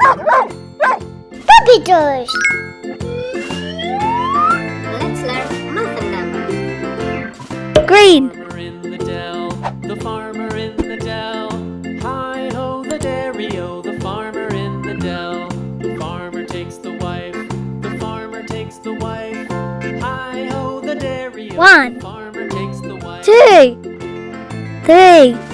Puppy toys! Let's learn. Green. Farmer in the dell, the farmer in the dell. Hi ho the dairy o, the farmer in the dell. The farmer takes the wife, the farmer takes the wife. Hi ho the dairy o, One, the farmer takes the wife. Two, three.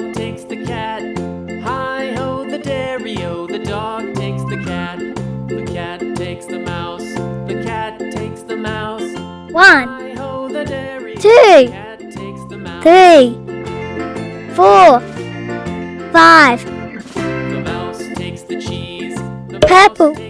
dog takes the cat. Hi ho, the dairy-o, the dog takes the cat. The cat takes the mouse. The cat takes the mouse. One, two, three, four, five. The mouse takes the cheese. The Purple.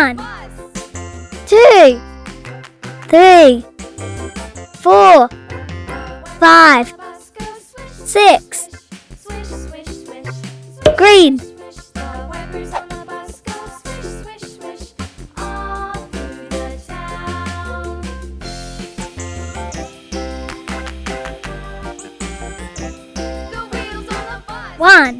One, two, three, four, five, six. Green. One.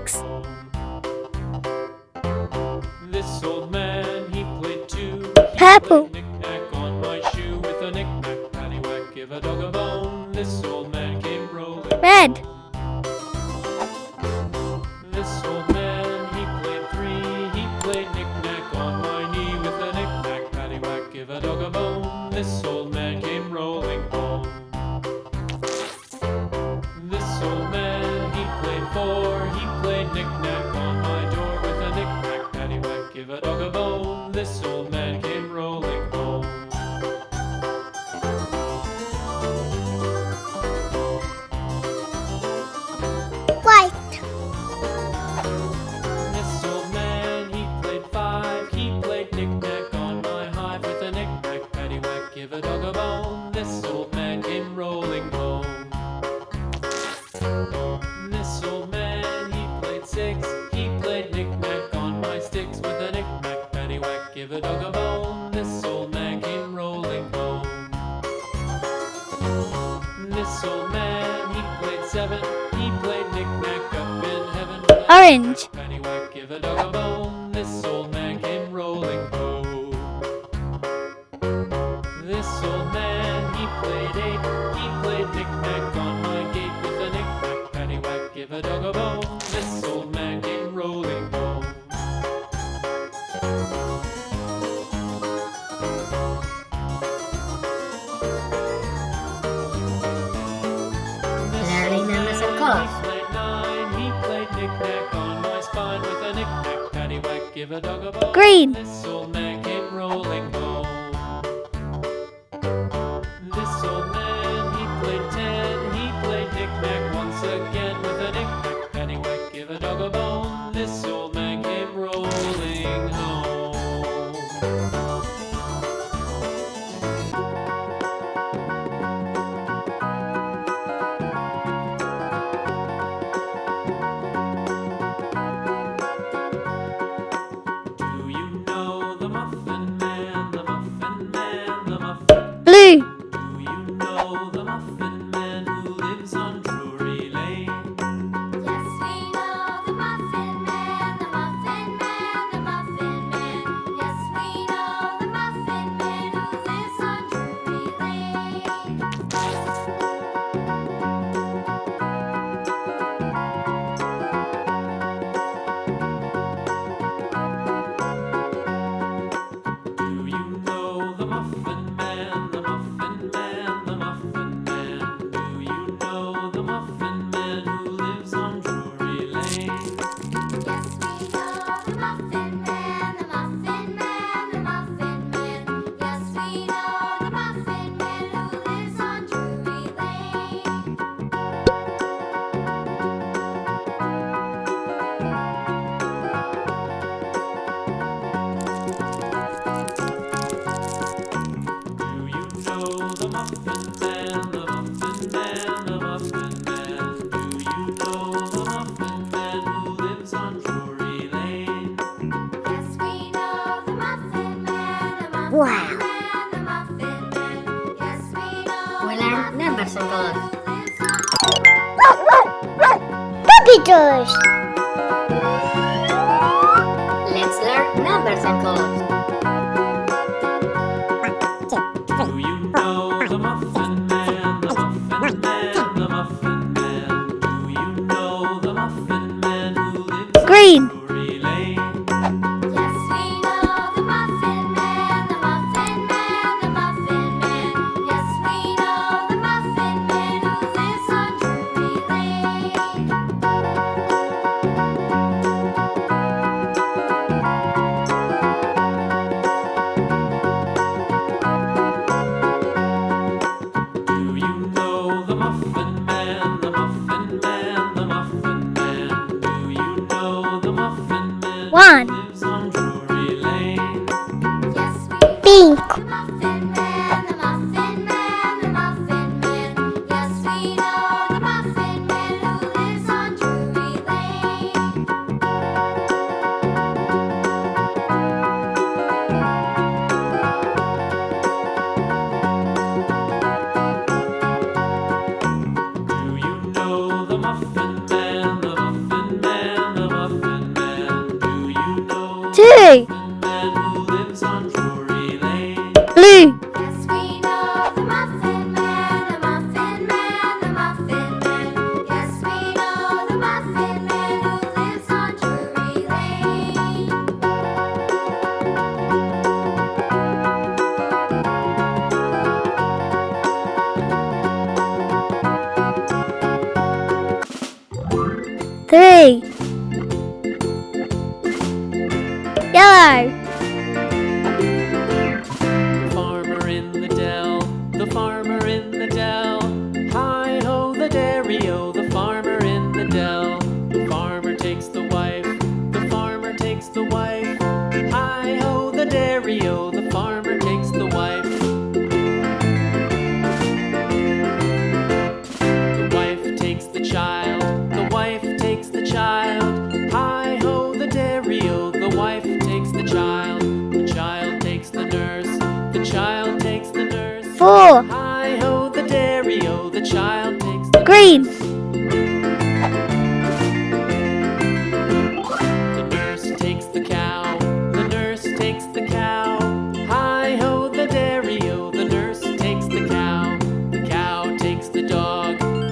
Pennywhack,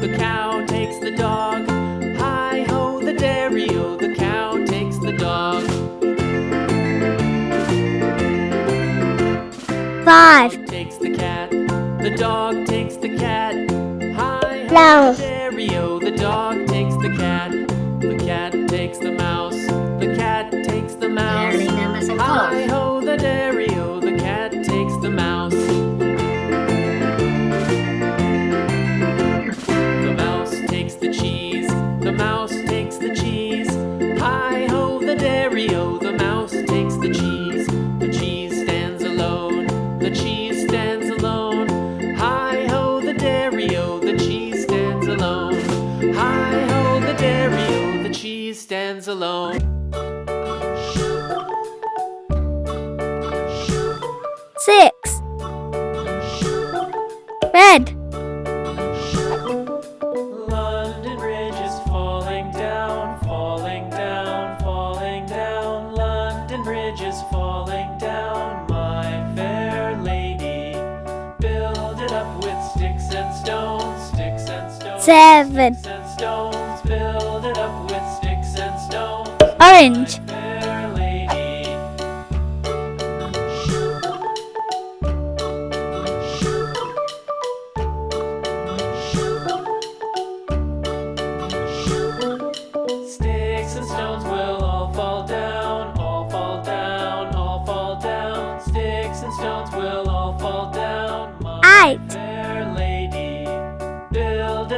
the cow takes the dog. Hi ho, the dairy o, the cow takes the dog. Five takes the cat, the dog takes the cat. Hi ho, the dairy o, the dog takes the cat. The cat takes the mouse, the cat takes the mouse. Hi ho, the dairy. seven. Orange.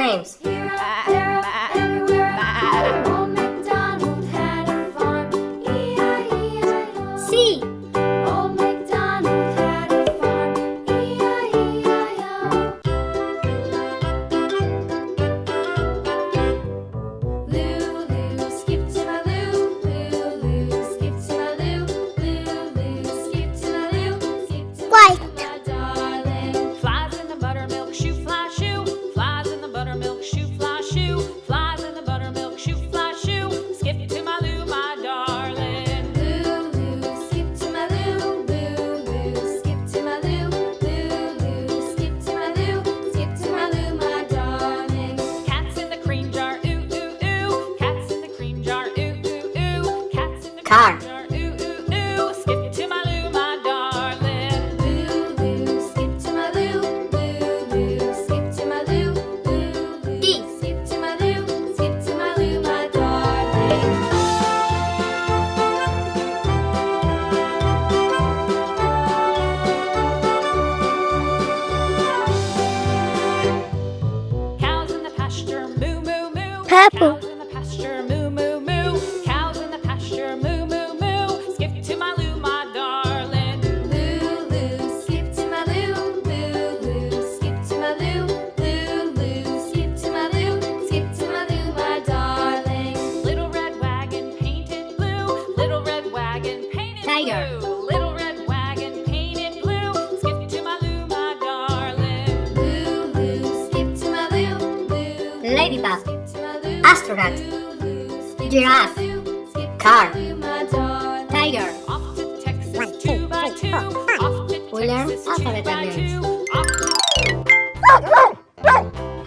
names. we learn alphabet letters.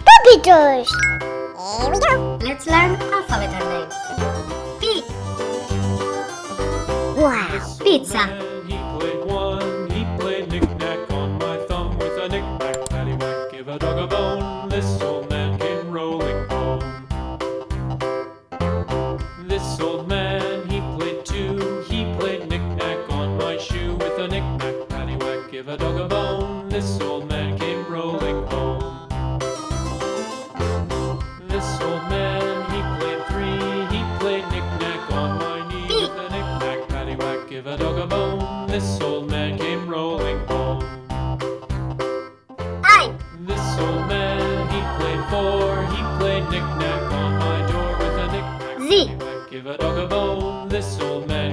Puppy toys! Here we go! Let's learn alphabet names. P. Wow! Pizza. before he played knick-knack on my door with a knick-knack. Give a dog a bone, this old man.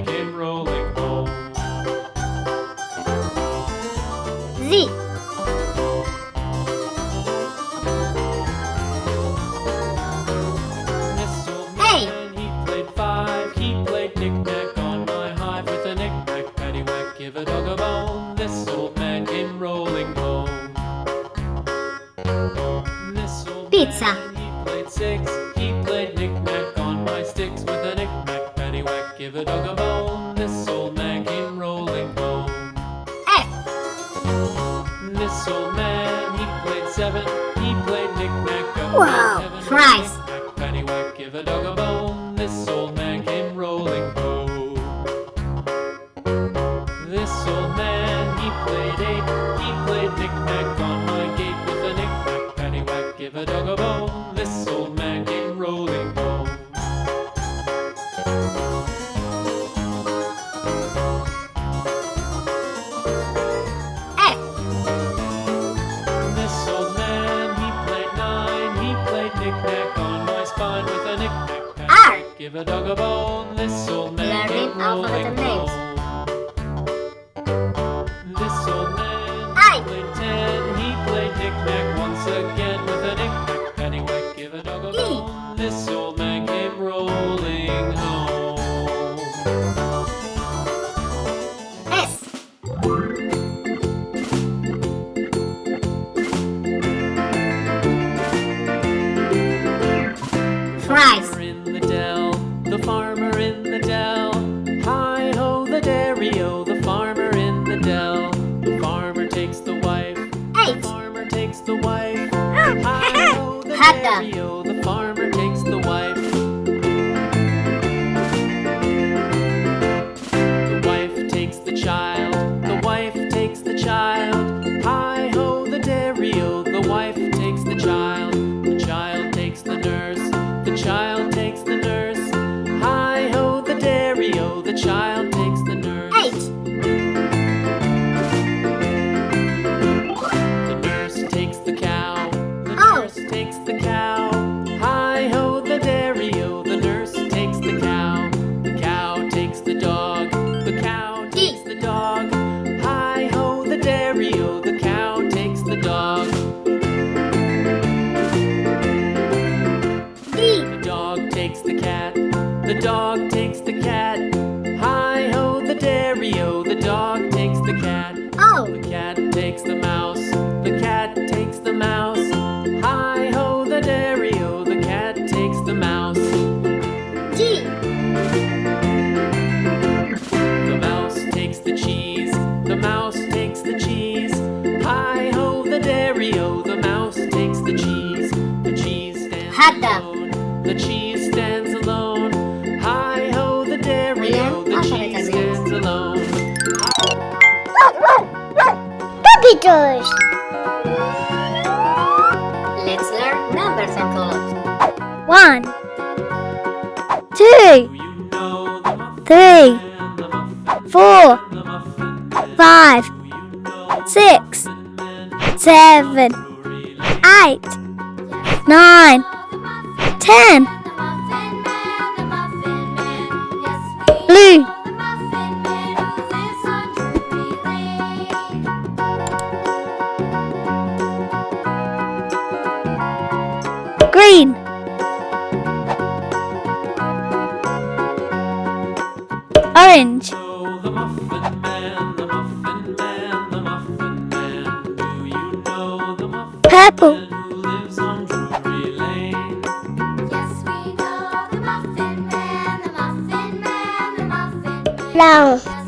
Let's learn numbers and colors. One, two, three, four, five, six, seven, eight, nine, ten. Blue. Apple. Brown.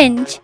orange.